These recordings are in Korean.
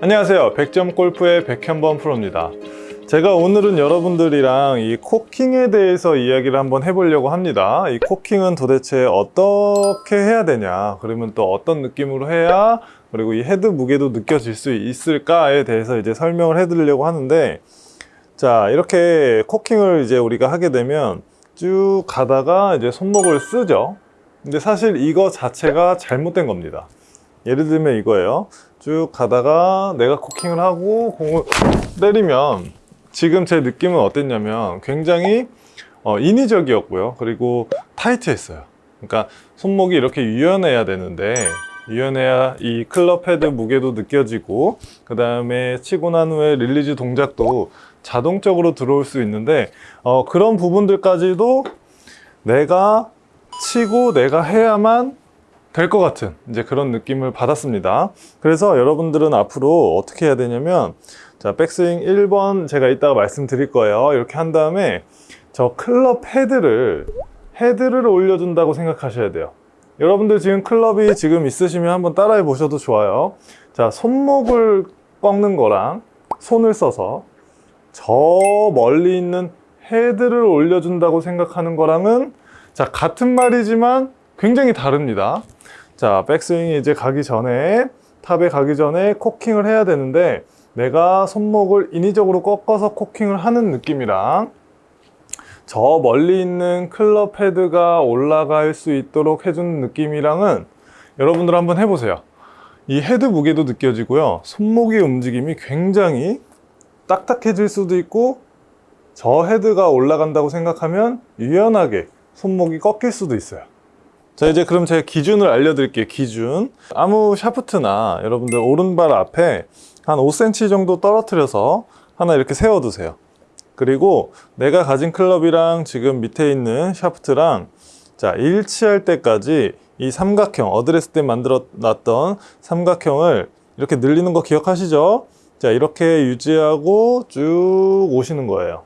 안녕하세요. 100점 골프의 백현범 프로입니다. 제가 오늘은 여러분들이랑 이 코킹에 대해서 이야기를 한번 해보려고 합니다. 이 코킹은 도대체 어떻게 해야 되냐, 그러면 또 어떤 느낌으로 해야, 그리고 이 헤드 무게도 느껴질 수 있을까에 대해서 이제 설명을 해드리려고 하는데, 자, 이렇게 코킹을 이제 우리가 하게 되면 쭉 가다가 이제 손목을 쓰죠. 근데 사실 이거 자체가 잘못된 겁니다. 예를 들면 이거예요. 쭉 가다가 내가 코킹을 하고 공을 때리면 지금 제 느낌은 어땠냐면 굉장히 어, 인위적이었고요. 그리고 타이트했어요. 그러니까 손목이 이렇게 유연해야 되는데 유연해야 이 클럽 헤드 무게도 느껴지고 그 다음에 치고 난 후에 릴리즈 동작도 자동적으로 들어올 수 있는데 어, 그런 부분들까지도 내가 치고 내가 해야만 될 것 같은 이제 그런 느낌을 받았습니다. 그래서 여러분들은 앞으로 어떻게 해야 되냐면 자 백스윙 1번 제가 이따가 말씀드릴 거예요. 이렇게 한 다음에 저 클럽 헤드를 헤드를 올려준다고 생각하셔야 돼요. 여러분들 지금 클럽이 지금 있으시면 한번 따라해 보셔도 좋아요. 자 손목을 꺾는 거랑 손을 써서 저 멀리 있는 헤드를 올려준다고 생각하는 거랑은 자 같은 말이지만 굉장히 다릅니다. 자 백스윙이 이제 가기 전에 탑에 가기 전에 코킹을 해야 되는데 내가 손목을 인위적으로 꺾어서 코킹을 하는 느낌이랑 저 멀리 있는 클럽 헤드가 올라갈 수 있도록 해주는 느낌이랑은 여러분들 한번 해보세요. 이 헤드 무게도 느껴지고요. 손목의 움직임이 굉장히 딱딱해질 수도 있고 저 헤드가 올라간다고 생각하면 유연하게 손목이 꺾일 수도 있어요. 자 이제 그럼 제가 기준을 알려드릴게요. 기준 아무 샤프트나 여러분들 오른발 앞에 한 5cm 정도 떨어뜨려서 하나 이렇게 세워두세요. 그리고 내가 가진 클럽이랑 지금 밑에 있는 샤프트랑 자 일치할 때까지 이 삼각형 어드레스 때 만들어 놨던 삼각형을 이렇게 늘리는 거 기억하시죠? 자 이렇게 유지하고 쭉 오시는 거예요.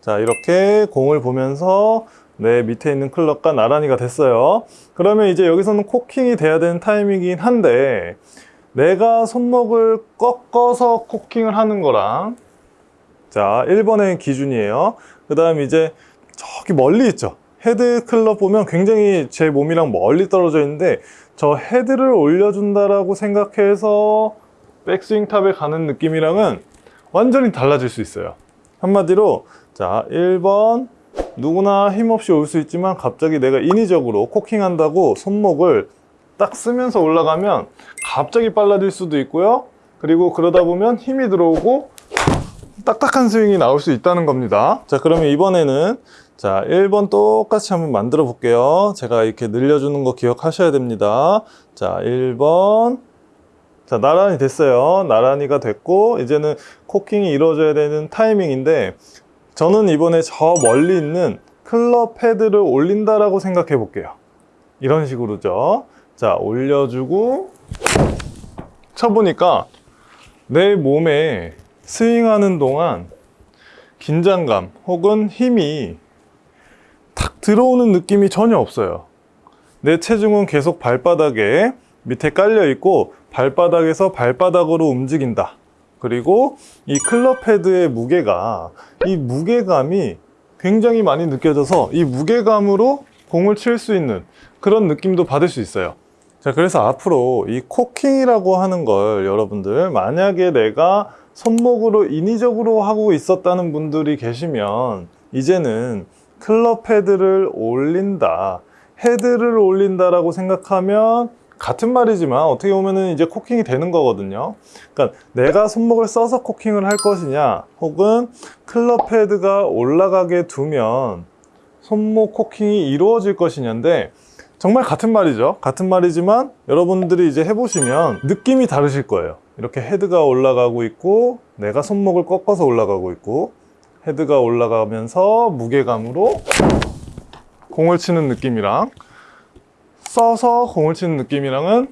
자 이렇게 공을 보면서 내 밑에 있는 클럽과 나란히가 됐어요. 그러면 이제 여기서는 코킹이 돼야 되는 타이밍이긴 한데 내가 손목을 꺾어서 코킹을 하는 거랑 자 1번의 기준이에요. 그 다음 이제 저기 멀리 있죠. 헤드 클럽 보면 굉장히 제 몸이랑 멀리 떨어져 있는데 저 헤드를 올려준다라고 생각해서 백스윙 탑에 가는 느낌이랑은 완전히 달라질 수 있어요. 한마디로 자 1번 누구나 힘없이 올 수 있지만 갑자기 내가 인위적으로 코킹한다고 손목을 딱 쓰면서 올라가면 갑자기 빨라질 수도 있고요. 그리고 그러다 보면 힘이 들어오고 딱딱한 스윙이 나올 수 있다는 겁니다. 자, 그러면 이번에는 자, 1번 똑같이 한번 만들어 볼게요. 제가 이렇게 늘려주는 거 기억하셔야 됩니다. 자, 1번. 자, 나란히 됐어요. 나란히가 됐고, 이제는 코킹이 이루어져야 되는 타이밍인데, 저는 이번에 저 멀리 있는 클럽 헤드를 올린다라고 생각해 볼게요. 이런 식으로죠. 자, 올려주고 쳐보니까 내 몸에 스윙하는 동안 긴장감 혹은 힘이 탁 들어오는 느낌이 전혀 없어요. 내 체중은 계속 발바닥에 밑에 깔려 있고 발바닥에서 발바닥으로 움직인다. 그리고 이 클럽 헤드의 무게가 이 무게감이 굉장히 많이 느껴져서 이 무게감으로 공을 칠 수 있는 그런 느낌도 받을 수 있어요. 자, 그래서 앞으로 이 코킹이라고 하는 걸 여러분들 만약에 내가 손목으로 인위적으로 하고 있었다는 분들이 계시면 이제는 클럽 헤드를 올린다, 헤드를 올린다라고 생각하면 같은 말이지만 어떻게 보면은 이제 코킹이 되는 거거든요. 그러니까 내가 손목을 써서 코킹을 할 것이냐, 혹은 클럽 헤드가 올라가게 두면 손목 코킹이 이루어질 것이냐인데 정말 같은 말이죠. 같은 말이지만 여러분들이 이제 해보시면 느낌이 다르실 거예요. 이렇게 헤드가 올라가고 있고 내가 손목을 꺾어서 올라가고 있고 헤드가 올라가면서 무게감으로 공을 치는 느낌이랑 써서 공을 치는 느낌이랑은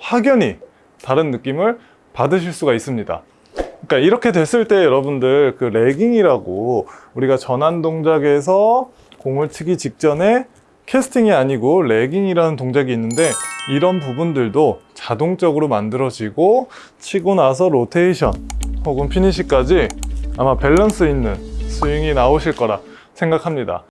확연히 다른 느낌을 받으실 수가 있습니다. 그러니까 이렇게 됐을 때 여러분들 그 레깅이라고 우리가 전환 동작에서 공을 치기 직전에 캐스팅이 아니고 레깅이라는 동작이 있는데 이런 부분들도 자동적으로 만들어지고 치고 나서 로테이션 혹은 피니시까지 아마 밸런스 있는 스윙이 나오실 거라 생각합니다.